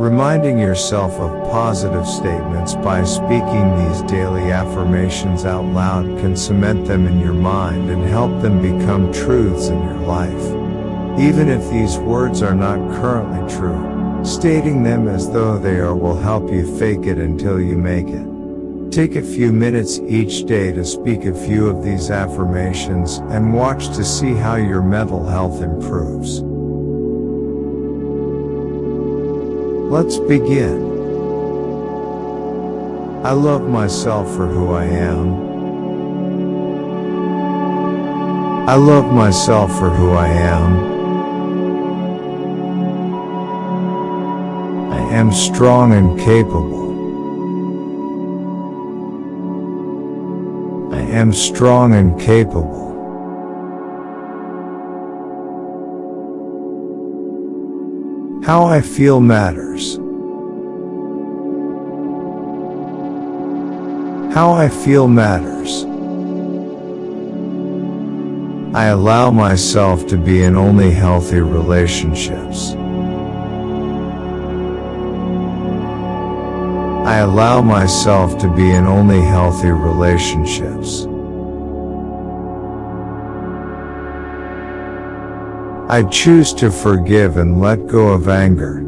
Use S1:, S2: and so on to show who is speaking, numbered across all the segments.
S1: Reminding yourself of positive statements by speaking these daily affirmations out loud can cement them in your mind and help them become truths in your life. Even if these words are not currently true, stating them as though they are will help you fake it until you make it. Take a few minutes each day to speak a few of these affirmations and watch to see how your mental health improves. Let's begin. I love myself for who I am. I love myself for who I am. I am strong and capable. I am strong and capable. How I feel matters. How I feel matters. I allow myself to be in only healthy relationships. I allow myself to be in only healthy relationships. I choose to forgive and let go of anger.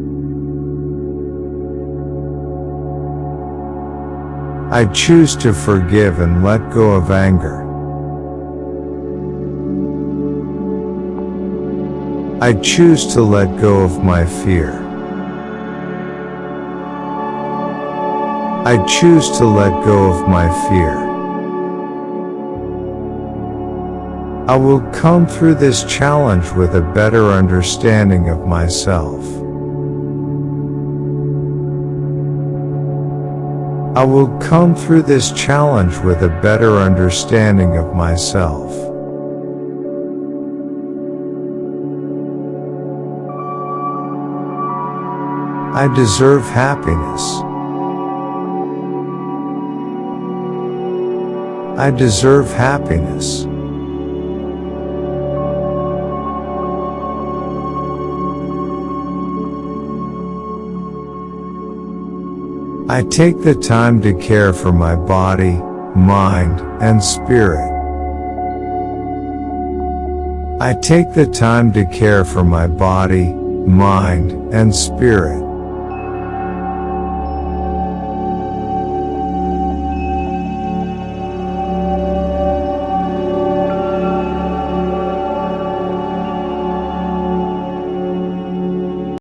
S1: I choose to forgive and let go of anger. I choose to let go of my fear. I choose to let go of my fear. I will come through this challenge with a better understanding of myself. I will come through this challenge with a better understanding of myself. I deserve happiness. I deserve happiness. I take the time to care for my body, mind, and spirit. I take the time to care for my body, mind, and spirit.